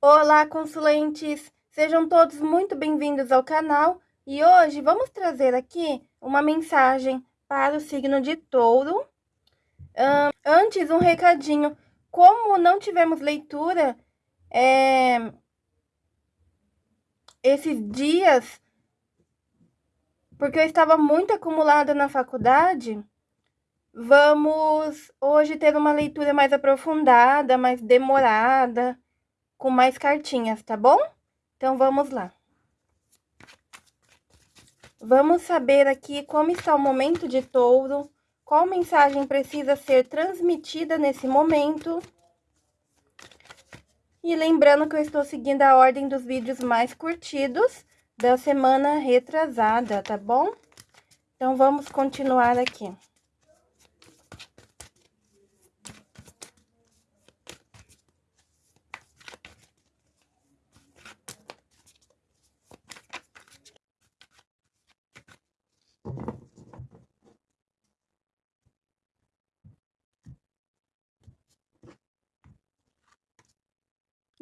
Olá, consulentes! Sejam todos muito bem-vindos ao canal e hoje vamos trazer aqui uma mensagem para o signo de touro. Um, antes, um recadinho. Como não tivemos leitura é, esses dias, porque eu estava muito acumulada na faculdade, vamos hoje ter uma leitura mais aprofundada, mais demorada com mais cartinhas, tá bom? Então, vamos lá. Vamos saber aqui como está o momento de touro, qual mensagem precisa ser transmitida nesse momento. E lembrando que eu estou seguindo a ordem dos vídeos mais curtidos da semana retrasada, tá bom? Então, vamos continuar aqui.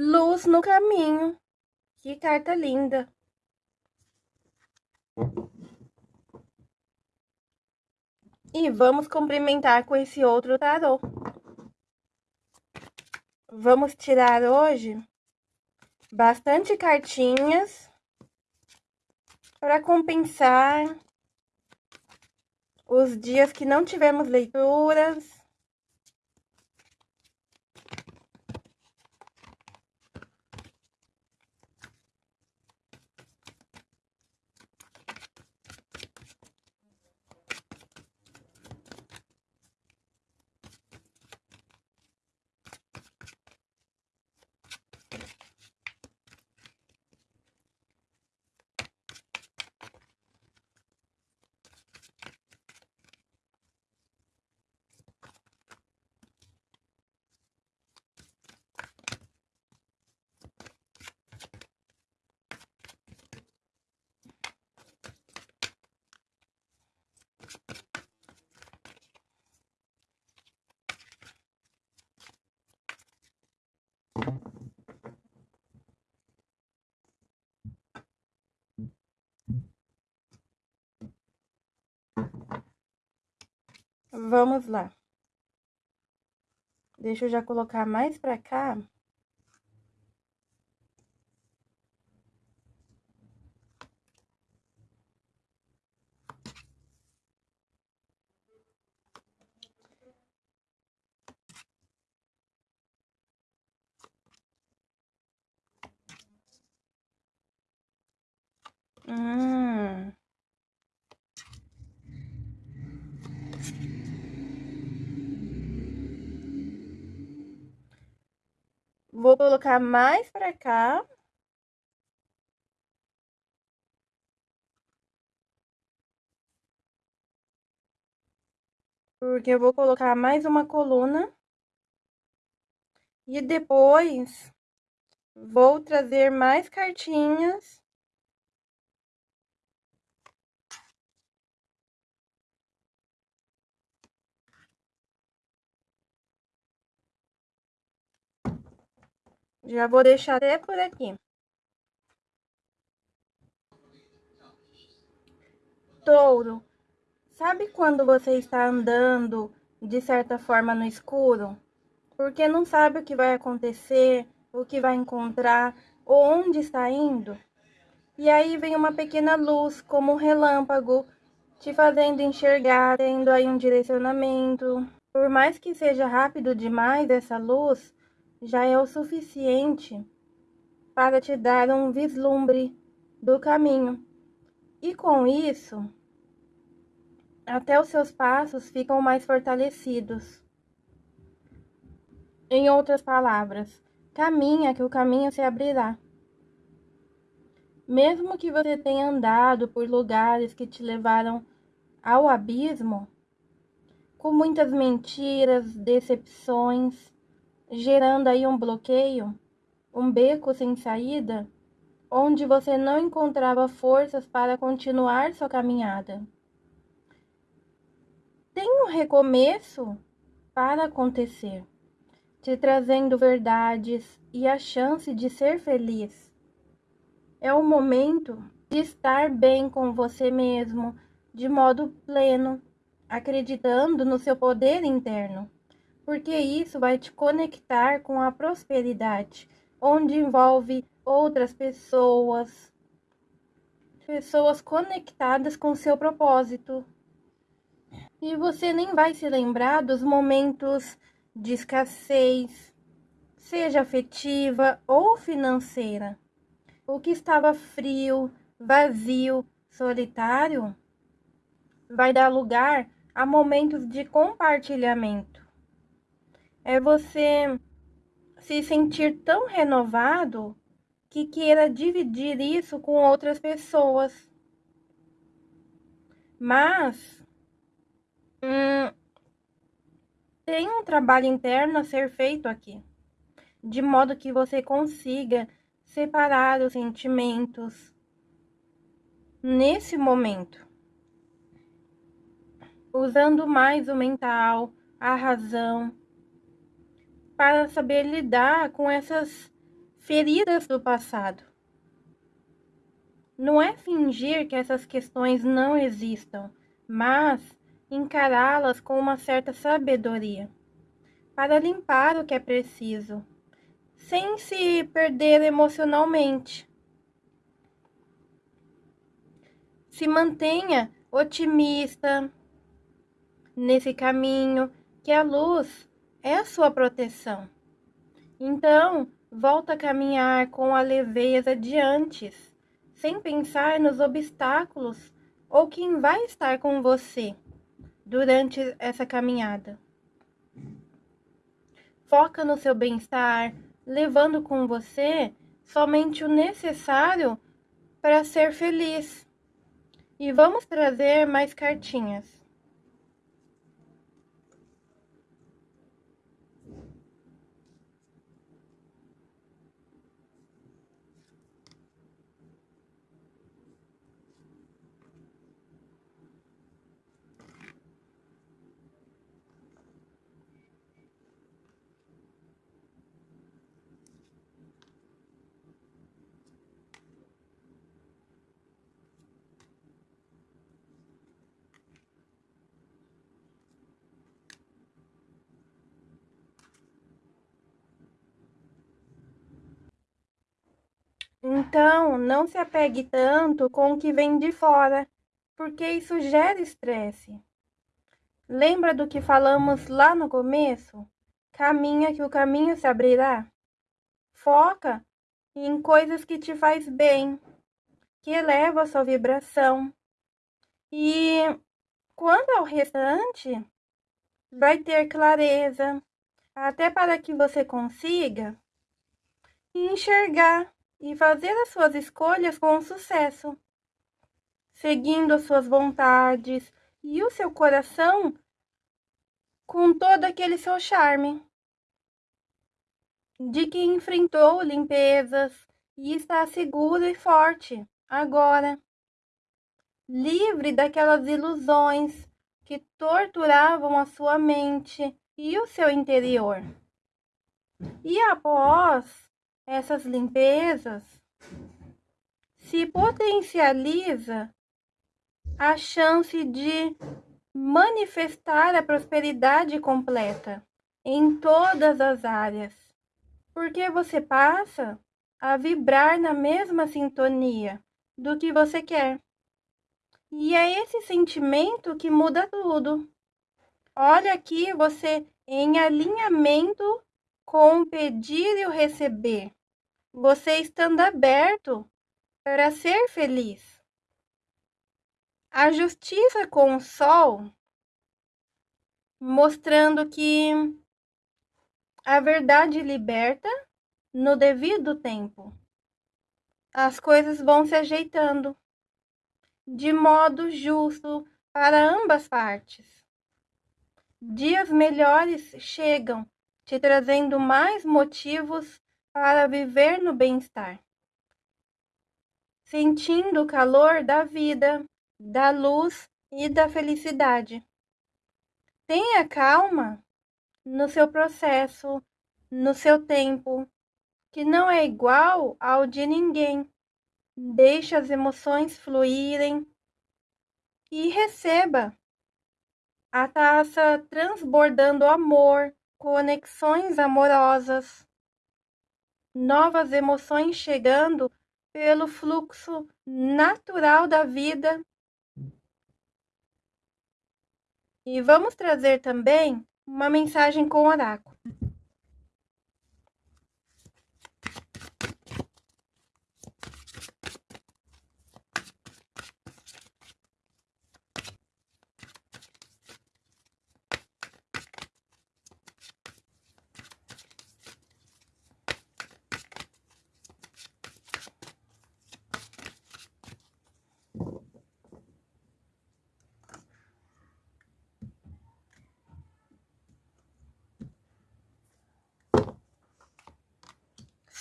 Luz no caminho. Que carta linda. E vamos cumprimentar com esse outro tarô. Vamos tirar hoje bastante cartinhas para compensar os dias que não tivemos leituras Vamos lá. Deixa eu já colocar mais pra cá. Hum. Vou colocar mais pra cá. Porque eu vou colocar mais uma coluna. E depois, vou trazer mais cartinhas. Já vou deixar até por aqui. Touro, sabe quando você está andando de certa forma no escuro? Porque não sabe o que vai acontecer, o que vai encontrar, ou onde está indo? E aí vem uma pequena luz, como um relâmpago, te fazendo enxergar, tendo aí um direcionamento. Por mais que seja rápido demais essa luz, já é o suficiente para te dar um vislumbre do caminho. E com isso, até os seus passos ficam mais fortalecidos. Em outras palavras, caminha que o caminho se abrirá. Mesmo que você tenha andado por lugares que te levaram ao abismo, com muitas mentiras, decepções, gerando aí um bloqueio, um beco sem saída, onde você não encontrava forças para continuar sua caminhada. Tem um recomeço para acontecer, te trazendo verdades e a chance de ser feliz. É o momento de estar bem com você mesmo, de modo pleno, acreditando no seu poder interno, porque isso vai te conectar com a prosperidade, onde envolve outras pessoas, pessoas conectadas com seu propósito. E você nem vai se lembrar dos momentos de escassez, seja afetiva ou financeira. O que estava frio, vazio, solitário, vai dar lugar a momentos de compartilhamento. É você se sentir tão renovado que queira dividir isso com outras pessoas. Mas hum, tem um trabalho interno a ser feito aqui, de modo que você consiga separar os sentimentos nesse momento, usando mais o mental, a razão, para saber lidar com essas feridas do passado. Não é fingir que essas questões não existam, mas encará-las com uma certa sabedoria, para limpar o que é preciso, sem se perder emocionalmente. Se mantenha otimista nesse caminho, que a luz é a sua proteção. Então, Volta a caminhar com a leveza de antes, sem pensar nos obstáculos ou quem vai estar com você durante essa caminhada. Foca no seu bem-estar, levando com você somente o necessário para ser feliz. E vamos trazer mais cartinhas. Então, não se apegue tanto com o que vem de fora, porque isso gera estresse. Lembra do que falamos lá no começo? Caminha que o caminho se abrirá. Foca em coisas que te faz bem, que eleva a sua vibração. E quanto ao restante, vai ter clareza, até para que você consiga enxergar e fazer as suas escolhas com sucesso, seguindo as suas vontades e o seu coração com todo aquele seu charme. De que enfrentou limpezas e está seguro e forte agora, livre daquelas ilusões que torturavam a sua mente e o seu interior. E após essas limpezas, se potencializa a chance de manifestar a prosperidade completa em todas as áreas, porque você passa a vibrar na mesma sintonia do que você quer. E é esse sentimento que muda tudo. Olha aqui você em alinhamento com o pedir e o receber você estando aberto para ser feliz. A justiça com o sol, mostrando que a verdade liberta no devido tempo. As coisas vão se ajeitando de modo justo para ambas partes. Dias melhores chegam, te trazendo mais motivos para viver no bem-estar, sentindo o calor da vida, da luz e da felicidade. Tenha calma no seu processo no seu tempo, que não é igual ao de ninguém. Deixe as emoções fluírem e receba a taça transbordando amor, conexões amorosas, novas emoções chegando pelo fluxo natural da vida. E vamos trazer também uma mensagem com oráculo.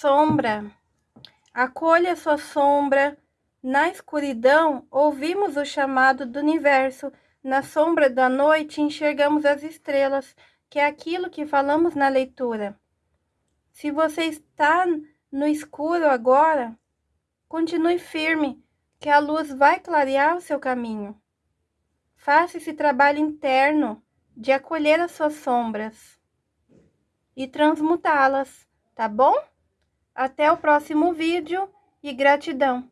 Sombra. Acolha sua sombra. Na escuridão, ouvimos o chamado do universo. Na sombra da noite, enxergamos as estrelas, que é aquilo que falamos na leitura. Se você está no escuro agora, continue firme, que a luz vai clarear o seu caminho. Faça esse trabalho interno de acolher as suas sombras e transmutá-las, tá bom? Até o próximo vídeo e gratidão!